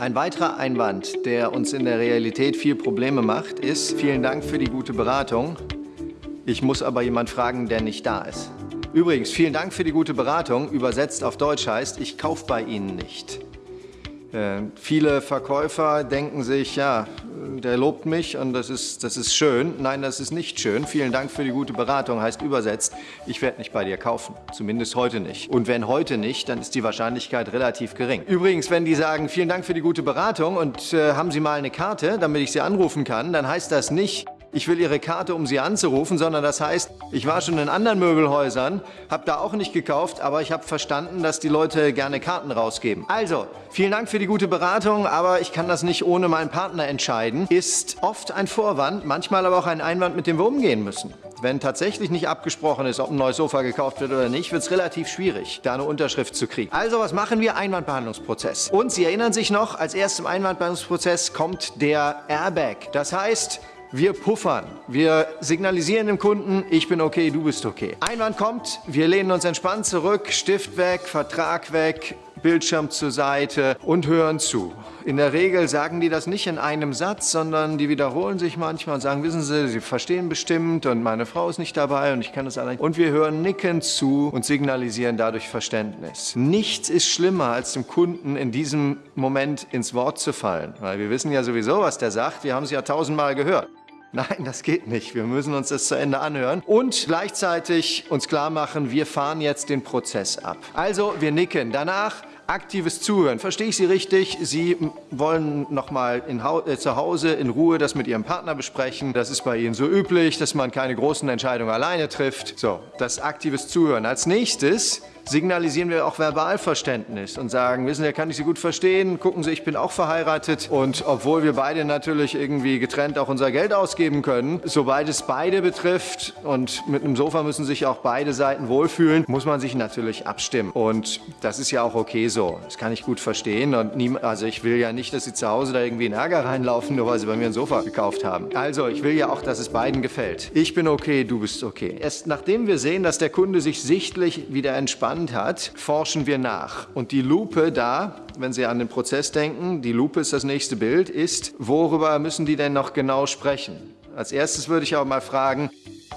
Ein weiterer Einwand, der uns in der Realität viel Probleme macht, ist, vielen Dank für die gute Beratung. Ich muss aber jemand fragen, der nicht da ist. Übrigens, vielen Dank für die gute Beratung. Übersetzt auf Deutsch heißt, ich kaufe bei Ihnen nicht. Äh, viele Verkäufer denken sich, ja, der lobt mich und das ist, das ist schön. Nein, das ist nicht schön. Vielen Dank für die gute Beratung, heißt übersetzt, ich werde nicht bei dir kaufen. Zumindest heute nicht. Und wenn heute nicht, dann ist die Wahrscheinlichkeit relativ gering. Übrigens, wenn die sagen, vielen Dank für die gute Beratung und äh, haben Sie mal eine Karte, damit ich Sie anrufen kann, dann heißt das nicht, ich will Ihre Karte, um Sie anzurufen, sondern das heißt, ich war schon in anderen Möbelhäusern, habe da auch nicht gekauft, aber ich habe verstanden, dass die Leute gerne Karten rausgeben. Also, vielen Dank für die gute Beratung, aber ich kann das nicht ohne meinen Partner entscheiden, ist oft ein Vorwand, manchmal aber auch ein Einwand, mit dem wir umgehen müssen. Wenn tatsächlich nicht abgesprochen ist, ob ein neues Sofa gekauft wird oder nicht, wird es relativ schwierig, da eine Unterschrift zu kriegen. Also was machen wir? Einwandbehandlungsprozess. Und Sie erinnern sich noch, als erstes im Einwandbehandlungsprozess kommt der Airbag. Das heißt, wir puffern. Wir signalisieren dem Kunden, ich bin okay, du bist okay. Einwand kommt, wir lehnen uns entspannt zurück, Stift weg, Vertrag weg, Bildschirm zur Seite und hören zu. In der Regel sagen die das nicht in einem Satz, sondern die wiederholen sich manchmal und sagen, wissen Sie, Sie verstehen bestimmt und meine Frau ist nicht dabei und ich kann das allein. Und wir hören nickend zu und signalisieren dadurch Verständnis. Nichts ist schlimmer, als dem Kunden in diesem Moment ins Wort zu fallen, weil wir wissen ja sowieso, was der sagt. Wir haben es ja tausendmal gehört. Nein, das geht nicht. Wir müssen uns das zu Ende anhören und gleichzeitig uns klar machen, wir fahren jetzt den Prozess ab. Also, wir nicken. Danach aktives Zuhören. Verstehe ich Sie richtig? Sie wollen noch mal äh, zu Hause in Ruhe das mit Ihrem Partner besprechen. Das ist bei Ihnen so üblich, dass man keine großen Entscheidungen alleine trifft. So, das aktives Zuhören. Als nächstes signalisieren wir auch Verbalverständnis und sagen, wissen Sie, kann ich Sie gut verstehen, gucken Sie, ich bin auch verheiratet und obwohl wir beide natürlich irgendwie getrennt auch unser Geld ausgeben können, sobald es beide betrifft und mit einem Sofa müssen sich auch beide Seiten wohlfühlen, muss man sich natürlich abstimmen und das ist ja auch okay so, das kann ich gut verstehen und nie, also ich will ja nicht, dass Sie zu Hause da irgendwie in Ärger reinlaufen, nur weil Sie bei mir ein Sofa gekauft haben. Also ich will ja auch, dass es beiden gefällt. Ich bin okay, du bist okay. Erst nachdem wir sehen, dass der Kunde sich sichtlich wieder entspannt hat, forschen wir nach. Und die Lupe da, wenn Sie an den Prozess denken, die Lupe ist das nächste Bild, ist, worüber müssen die denn noch genau sprechen? Als erstes würde ich auch mal fragen,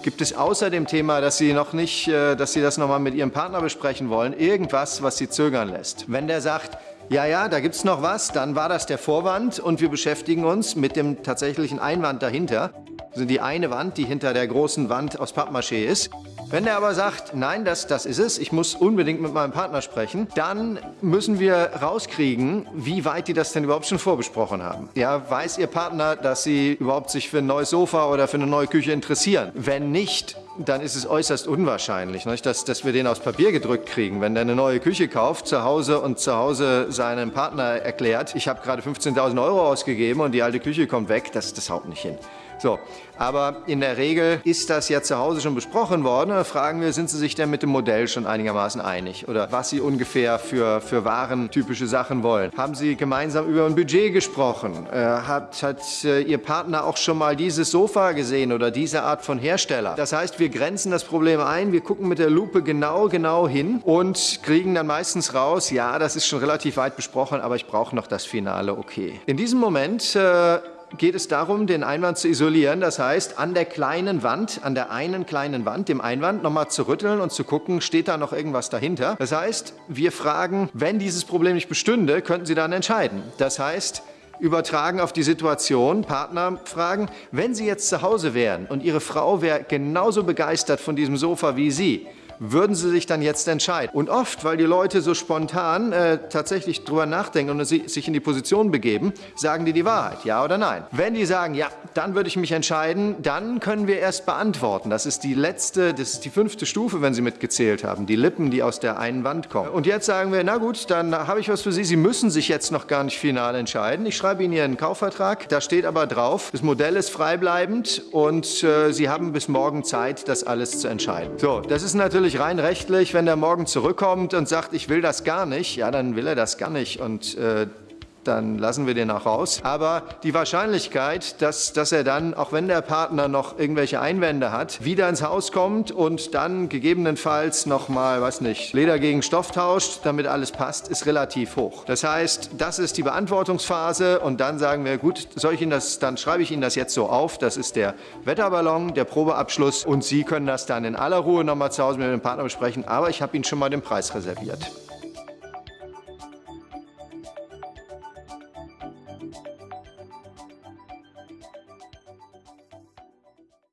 Gibt es außer dem Thema, dass Sie noch nicht, äh, dass Sie das noch mal mit Ihrem Partner besprechen wollen, irgendwas, was Sie zögern lässt? Wenn der sagt, ja, ja, da gibt es noch was, dann war das der Vorwand und wir beschäftigen uns mit dem tatsächlichen Einwand dahinter. Ist die eine Wand, die hinter der großen Wand aus Pappmaché ist. Wenn er aber sagt, nein, das, das ist es, ich muss unbedingt mit meinem Partner sprechen, dann müssen wir rauskriegen, wie weit die das denn überhaupt schon vorbesprochen haben. Ja, weiß Ihr Partner, dass Sie überhaupt sich für ein neues Sofa oder für eine neue Küche interessieren? Wenn nicht, dann ist es äußerst unwahrscheinlich, nicht, dass, dass wir den aus Papier gedrückt kriegen. Wenn der eine neue Küche kauft zu Hause und zu Hause seinem Partner erklärt, ich habe gerade 15.000 Euro ausgegeben und die alte Küche kommt weg, das, das haut nicht hin. So, aber in der Regel ist das ja zu Hause schon besprochen worden. Da fragen wir, sind Sie sich denn mit dem Modell schon einigermaßen einig? Oder was Sie ungefähr für, für warentypische Sachen wollen? Haben Sie gemeinsam über ein Budget gesprochen? Äh, hat, hat äh, Ihr Partner auch schon mal dieses Sofa gesehen oder diese Art von Hersteller? Das heißt, wir grenzen das Problem ein, wir gucken mit der Lupe genau, genau hin und kriegen dann meistens raus, ja, das ist schon relativ weit besprochen, aber ich brauche noch das Finale okay. In diesem Moment äh, geht es darum, den Einwand zu isolieren. Das heißt, an der kleinen Wand, an der einen kleinen Wand, dem Einwand, nochmal zu rütteln und zu gucken, steht da noch irgendwas dahinter. Das heißt, wir fragen, wenn dieses Problem nicht bestünde, könnten Sie dann entscheiden. Das heißt, übertragen auf die Situation, Partner fragen, wenn Sie jetzt zu Hause wären und Ihre Frau wäre genauso begeistert von diesem Sofa wie Sie, würden sie sich dann jetzt entscheiden? Und oft, weil die Leute so spontan äh, tatsächlich drüber nachdenken und sich in die Position begeben, sagen die die Wahrheit, ja oder nein. Wenn die sagen, ja, dann würde ich mich entscheiden, dann können wir erst beantworten. Das ist die letzte, das ist die fünfte Stufe, wenn Sie mitgezählt haben, die Lippen, die aus der einen Wand kommen. Und jetzt sagen wir, na gut, dann habe ich was für Sie. Sie müssen sich jetzt noch gar nicht final entscheiden. Ich schreibe Ihnen Ihren Kaufvertrag, da steht aber drauf, das Modell ist freibleibend und äh, Sie haben bis morgen Zeit, das alles zu entscheiden. So, das ist natürlich natürlich rein rechtlich, wenn der morgen zurückkommt und sagt, ich will das gar nicht, ja, dann will er das gar nicht. Und äh, dann lassen wir den auch raus. Aber die Wahrscheinlichkeit, dass, dass er dann, auch wenn der Partner noch irgendwelche Einwände hat, wieder ins Haus kommt und dann gegebenenfalls nochmal, weiß nicht, Leder gegen Stoff tauscht, damit alles passt, ist relativ hoch. Das heißt, das ist die Beantwortungsphase und dann sagen wir, gut, soll ich Ihnen das, dann schreibe ich Ihnen das jetzt so auf. Das ist der Wetterballon, der Probeabschluss und Sie können das dann in aller Ruhe nochmal zu Hause mit dem Partner besprechen. Aber ich habe Ihnen schon mal den Preis reserviert.